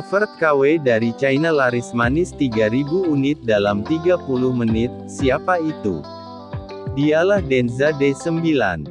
Alphard KW dari China laris manis 3000 unit dalam 30 menit, siapa itu? Dialah Denza D9.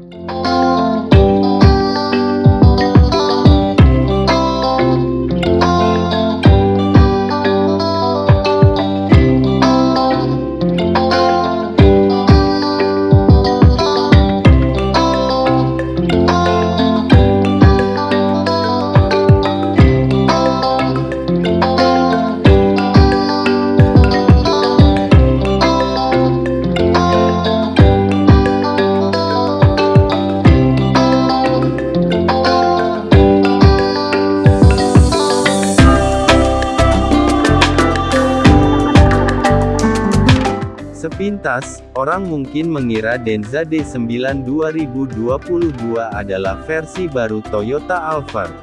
Sepintas, orang mungkin mengira Denza D9 2022 adalah versi baru Toyota Alphard.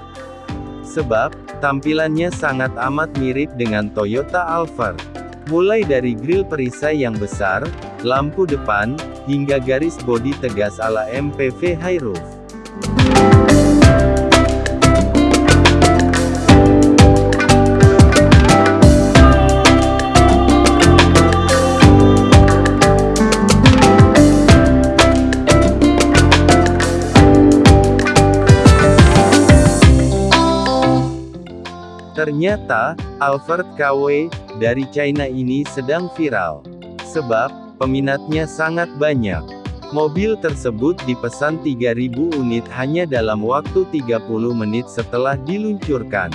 Sebab, tampilannya sangat amat mirip dengan Toyota Alphard. Mulai dari grill perisai yang besar, lampu depan, hingga garis bodi tegas ala MPV high roof. Ternyata, Alphard KW, dari China ini sedang viral. Sebab, peminatnya sangat banyak. Mobil tersebut dipesan 3000 unit hanya dalam waktu 30 menit setelah diluncurkan.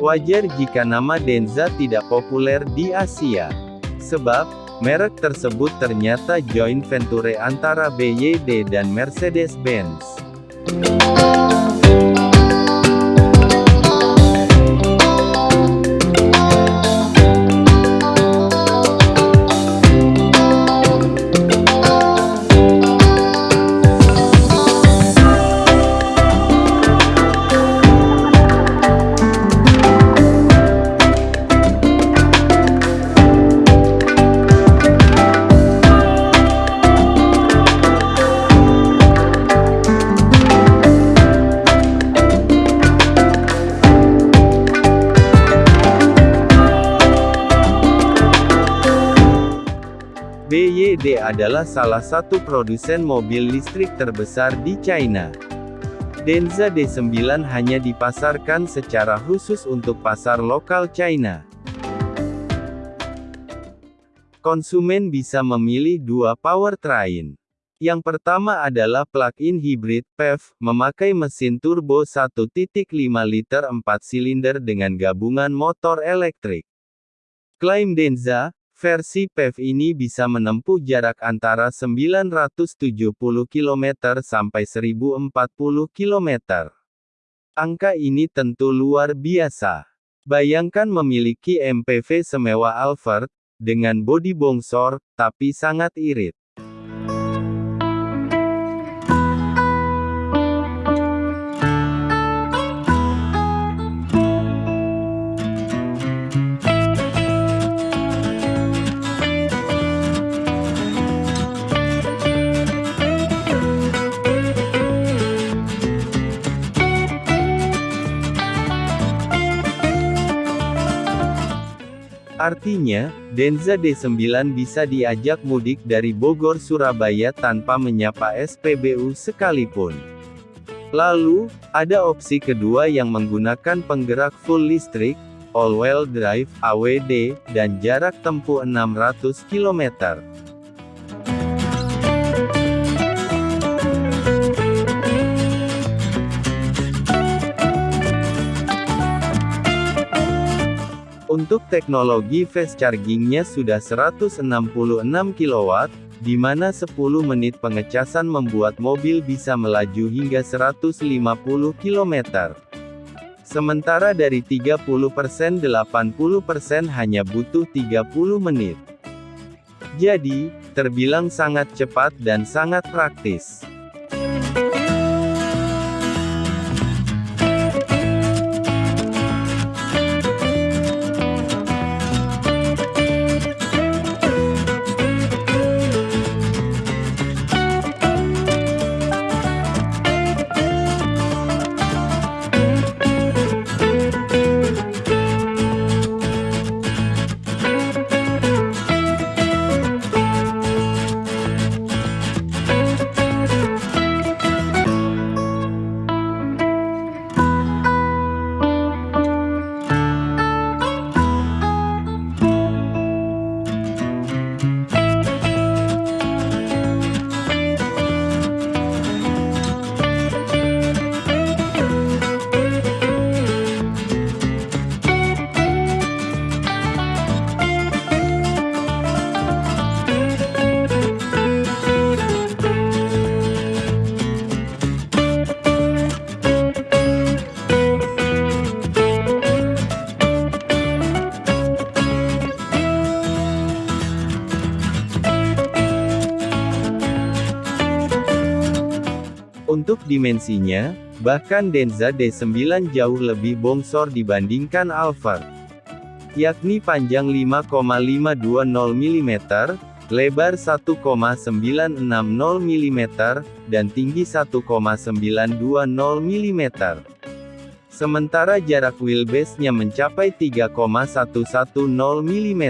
Wajar jika nama Denza tidak populer di Asia. Sebab, merek tersebut ternyata joint venture antara BYD dan Mercedes-Benz. BYD adalah salah satu produsen mobil listrik terbesar di China. Denza D9 hanya dipasarkan secara khusus untuk pasar lokal China. Konsumen bisa memilih dua powertrain. Yang pertama adalah plug-in hybrid PHEV, memakai mesin turbo 1.5 liter 4 silinder dengan gabungan motor elektrik. Klaim Denza, Versi PHEV ini bisa menempuh jarak antara 970 km sampai 1040 km. Angka ini tentu luar biasa. Bayangkan memiliki MPV semewah Alphard, dengan bodi bongsor, tapi sangat irit. Artinya, Denza D9 bisa diajak mudik dari Bogor Surabaya tanpa menyapa SPBU sekalipun. Lalu, ada opsi kedua yang menggunakan penggerak full listrik, all-wheel drive, AWD, dan jarak tempuh 600 km. Untuk teknologi fast chargingnya sudah 166 kW, di mana 10 menit pengecasan membuat mobil bisa melaju hingga 150 km. Sementara dari 30% 80% hanya butuh 30 menit. Jadi, terbilang sangat cepat dan sangat praktis. Untuk dimensinya, bahkan Denza D9 jauh lebih bongsor dibandingkan Alphard. Yakni panjang 5,520 mm, lebar 1,960 mm, dan tinggi 1,920 mm. Sementara jarak wheelbase-nya mencapai 3,110 mm.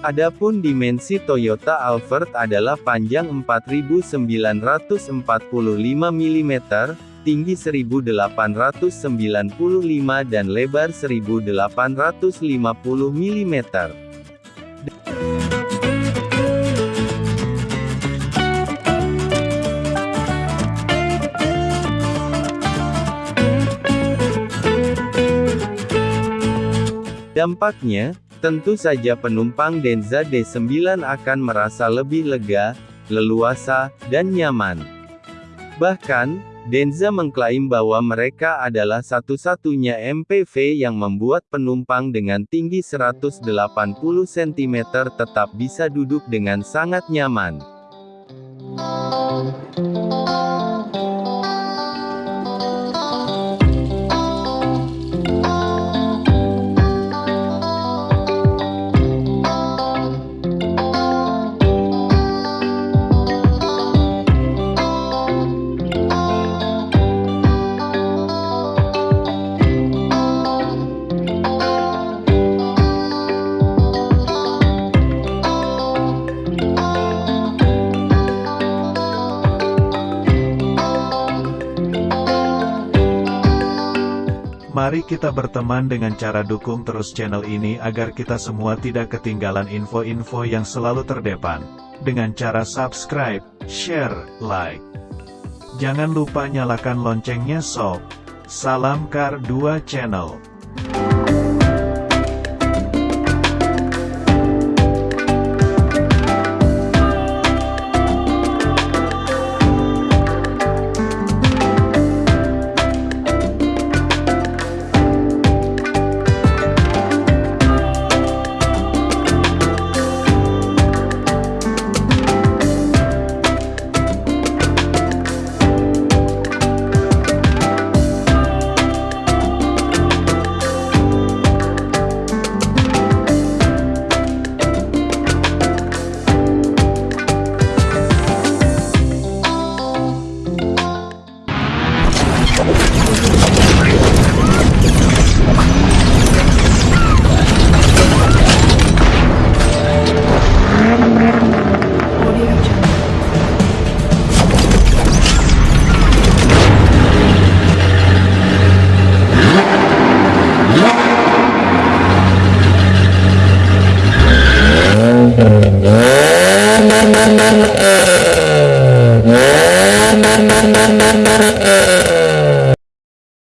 Adapun dimensi Toyota Alphard adalah panjang 4945 mm, tinggi 1895 dan lebar 1850 mm. Dampaknya, Tentu saja penumpang Denza D9 akan merasa lebih lega, leluasa, dan nyaman. Bahkan, Denza mengklaim bahwa mereka adalah satu-satunya MPV yang membuat penumpang dengan tinggi 180 cm tetap bisa duduk dengan sangat nyaman. Kita berteman dengan cara dukung terus channel ini agar kita semua tidak ketinggalan info-info yang selalu terdepan. Dengan cara subscribe, share, like. Jangan lupa nyalakan loncengnya sob. Salam Kar 2 Channel.